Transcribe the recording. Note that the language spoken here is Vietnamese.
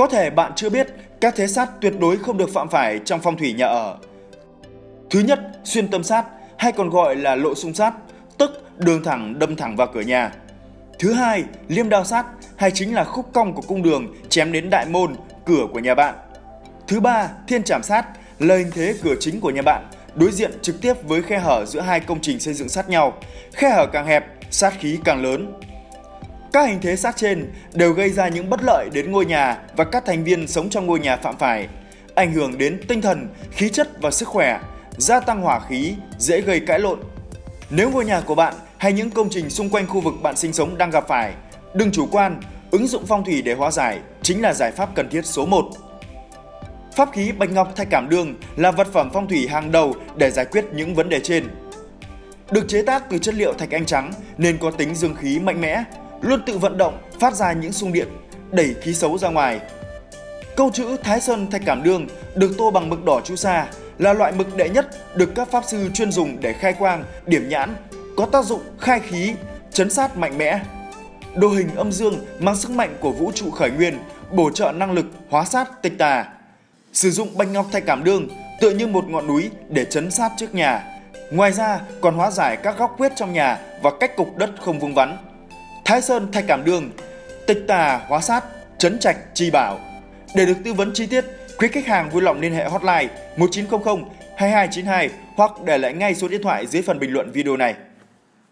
Có thể bạn chưa biết, các thế sát tuyệt đối không được phạm phải trong phong thủy nhà ở. Thứ nhất, xuyên tâm sát hay còn gọi là lộ xung sát, tức đường thẳng đâm thẳng vào cửa nhà. Thứ hai, liêm đao sát hay chính là khúc cong của cung đường chém đến đại môn, cửa của nhà bạn. Thứ ba, thiên trảm sát là hình thế cửa chính của nhà bạn, đối diện trực tiếp với khe hở giữa hai công trình xây dựng sát nhau. Khe hở càng hẹp, sát khí càng lớn. Các hình thế sát trên đều gây ra những bất lợi đến ngôi nhà và các thành viên sống trong ngôi nhà phạm phải, ảnh hưởng đến tinh thần, khí chất và sức khỏe, gia tăng hỏa khí, dễ gây cãi lộn. Nếu ngôi nhà của bạn hay những công trình xung quanh khu vực bạn sinh sống đang gặp phải, đừng chủ quan, ứng dụng phong thủy để hóa giải chính là giải pháp cần thiết số 1. Pháp khí bạch ngọc thạch cảm đương là vật phẩm phong thủy hàng đầu để giải quyết những vấn đề trên. Được chế tác từ chất liệu thạch anh trắng nên có tính dương khí mạnh mẽ, luôn tự vận động, phát ra những xung điện, đẩy khí xấu ra ngoài. Câu chữ Thái Sơn Thạch Cảm Đương được tô bằng mực đỏ chu sa là loại mực đệ nhất được các pháp sư chuyên dùng để khai quang, điểm nhãn, có tác dụng khai khí, chấn sát mạnh mẽ. Đồ hình âm dương mang sức mạnh của vũ trụ khởi nguyên, bổ trợ năng lực hóa sát tịch tà. Sử dụng bạch ngọc thạch cảm đương tựa như một ngọn núi để chấn sát trước nhà. Ngoài ra còn hóa giải các góc quyết trong nhà và cách cục đất không vương vắn. Thái Sơn thạch cảm Đường, tịch tà hóa sát, Trấn trạch chi bảo. Để được tư vấn chi tiết, quý khách hàng vui lòng liên hệ hotline 1900 2292 hoặc để lại ngay số điện thoại dưới phần bình luận video này.